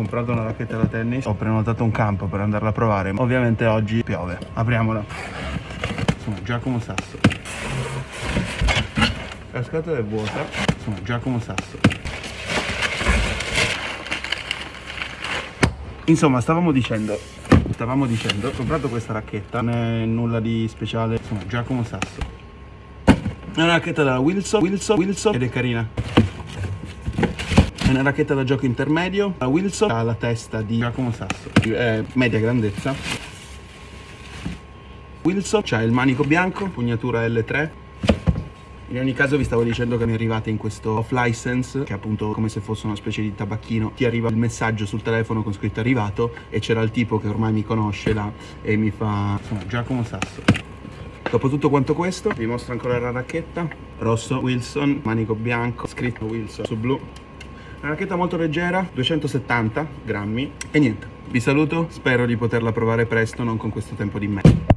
comprato una racchetta da tennis, ho prenotato un campo per andarla a provare. Ovviamente oggi piove. Apriamola. Sono Giacomo Sasso. La scatola è vuota. Sono Giacomo Sasso. Insomma, stavamo dicendo, stavamo dicendo, ho comprato questa racchetta, non è nulla di speciale, sono Giacomo Sasso. È una racchetta della Wilson, Wilson, Wilson ed è carina. È una racchetta da gioco intermedio, la Wilson ha la testa di Giacomo Sasso, è media grandezza. Wilson c'ha il manico bianco, pugnatura L3, in ogni caso vi stavo dicendo che mi arrivate in questo off license, che è appunto come se fosse una specie di tabacchino. Ti arriva il messaggio sul telefono con scritto arrivato e c'era il tipo che ormai mi conosce là e mi fa... Sono Giacomo Sasso. Dopo tutto quanto questo, vi mostro ancora la racchetta. Rosso Wilson, manico bianco, scritto Wilson su blu. Una racchetta molto leggera, 270 grammi. E niente, vi saluto, spero di poterla provare presto, non con questo tempo di me.